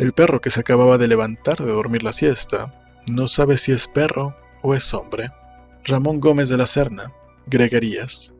El perro que se acababa de levantar de dormir la siesta no sabe si es perro o es hombre. Ramón Gómez de la Serna, Greguerías.